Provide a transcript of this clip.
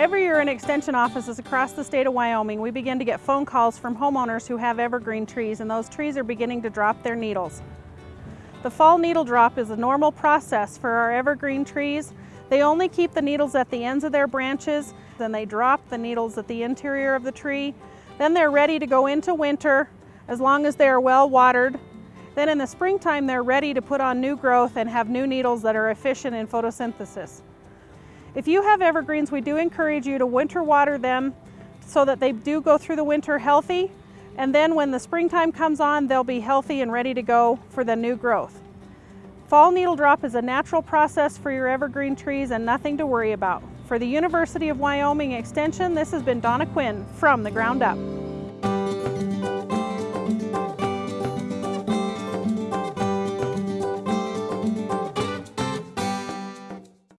Every year in extension offices across the state of Wyoming, we begin to get phone calls from homeowners who have evergreen trees and those trees are beginning to drop their needles. The fall needle drop is a normal process for our evergreen trees. They only keep the needles at the ends of their branches, then they drop the needles at the interior of the tree. Then they're ready to go into winter as long as they are well watered. Then in the springtime, they're ready to put on new growth and have new needles that are efficient in photosynthesis. If you have evergreens, we do encourage you to winter water them so that they do go through the winter healthy. And then when the springtime comes on, they'll be healthy and ready to go for the new growth. Fall needle drop is a natural process for your evergreen trees and nothing to worry about. For the University of Wyoming Extension, this has been Donna Cuin from The Ground Up.